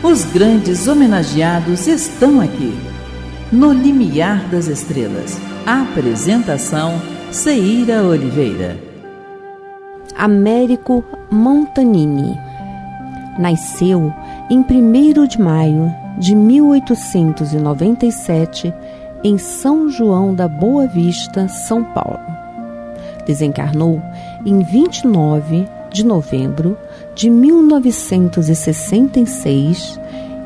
Os grandes homenageados estão aqui. No Limiar das Estrelas. Apresentação: Ceira Oliveira. Américo Montanini. Nasceu em 1 de maio de 1897 em São João da Boa Vista, São Paulo. Desencarnou em 29 de novembro de 1966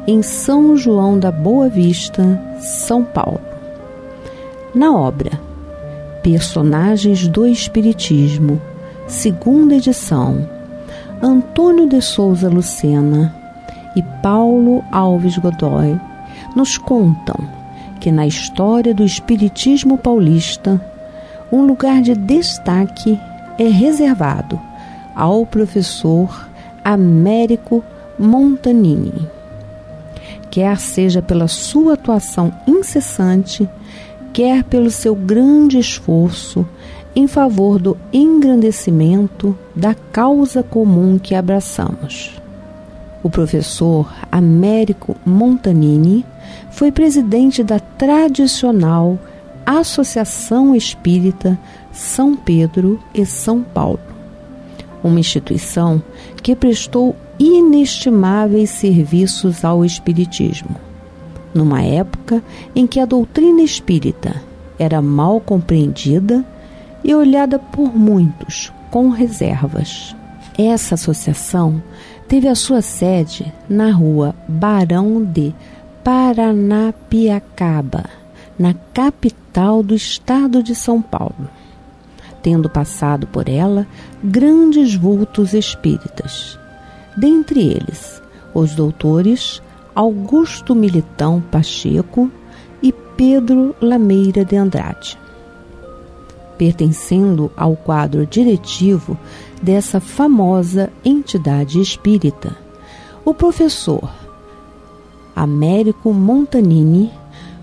em São João da Boa Vista, São Paulo. Na obra Personagens do Espiritismo, segunda edição, Antônio de Souza Lucena e Paulo Alves Godoy nos contam que na história do Espiritismo paulista, um lugar de destaque é reservado ao professor Américo Montanini. Quer seja pela sua atuação incessante, quer pelo seu grande esforço em favor do engrandecimento da causa comum que abraçamos. O professor Américo Montanini foi presidente da tradicional Associação Espírita São Pedro e São Paulo, uma instituição que prestou inestimáveis serviços ao Espiritismo, numa época em que a doutrina espírita era mal compreendida e olhada por muitos com reservas. Essa associação teve a sua sede na rua Barão de Paranapiacaba, na capital do estado de São Paulo, tendo passado por ela grandes vultos espíritas, dentre eles os doutores Augusto Militão Pacheco e Pedro Lameira de Andrade pertencendo ao quadro diretivo dessa famosa entidade espírita. O professor Américo Montanini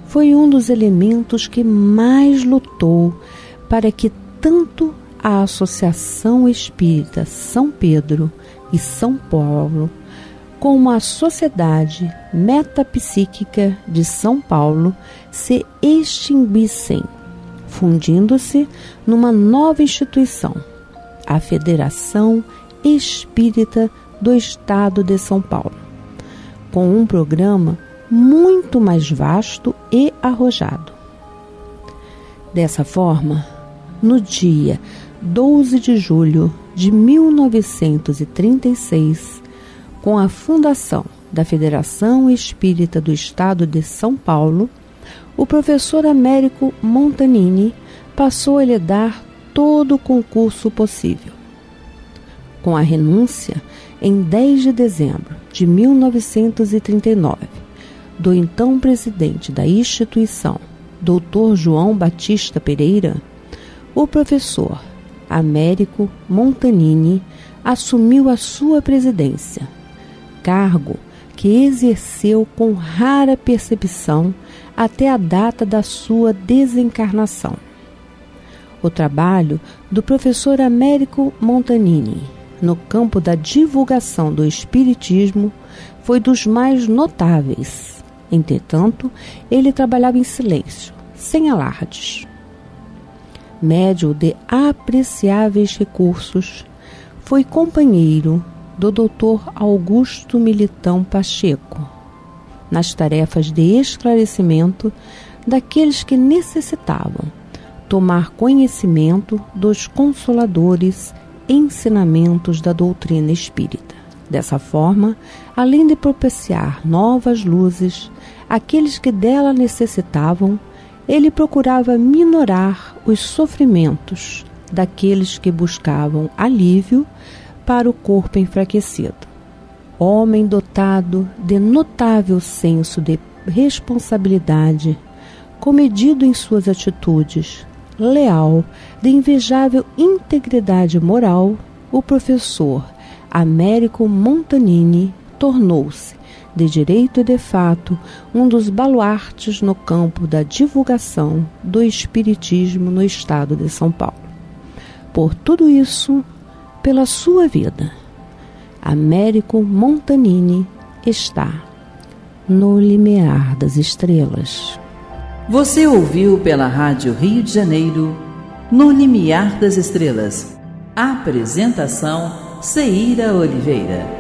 foi um dos elementos que mais lutou para que tanto a Associação Espírita São Pedro e São Paulo, como a Sociedade Metapsíquica de São Paulo se extinguissem fundindo-se numa nova instituição, a Federação Espírita do Estado de São Paulo, com um programa muito mais vasto e arrojado. Dessa forma, no dia 12 de julho de 1936, com a fundação da Federação Espírita do Estado de São Paulo, o professor Américo Montanini passou a lhe dar todo o concurso possível. Com a renúncia, em 10 de dezembro de 1939, do então presidente da instituição, Dr. João Batista Pereira, o professor Américo Montanini assumiu a sua presidência, cargo que exerceu com rara percepção até a data da sua desencarnação. O trabalho do professor Américo Montanini no campo da divulgação do Espiritismo foi dos mais notáveis. Entretanto, ele trabalhava em silêncio, sem alardes. Médio de apreciáveis recursos, foi companheiro do Dr. Augusto Militão Pacheco nas tarefas de esclarecimento daqueles que necessitavam tomar conhecimento dos consoladores ensinamentos da doutrina espírita. Dessa forma, além de propiciar novas luzes àqueles que dela necessitavam, ele procurava minorar os sofrimentos daqueles que buscavam alívio para o corpo enfraquecido. Homem dotado de notável senso de responsabilidade, comedido em suas atitudes, leal, de invejável integridade moral, o professor Américo Montanini tornou-se, de direito e de fato, um dos baluartes no campo da divulgação do Espiritismo no estado de São Paulo. Por tudo isso, pela sua vida Américo Montanini está no limiar das estrelas. Você ouviu pela Rádio Rio de Janeiro, No Limiar das Estrelas. Apresentação Ceíra Oliveira.